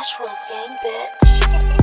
Ashwell's gang, bitch.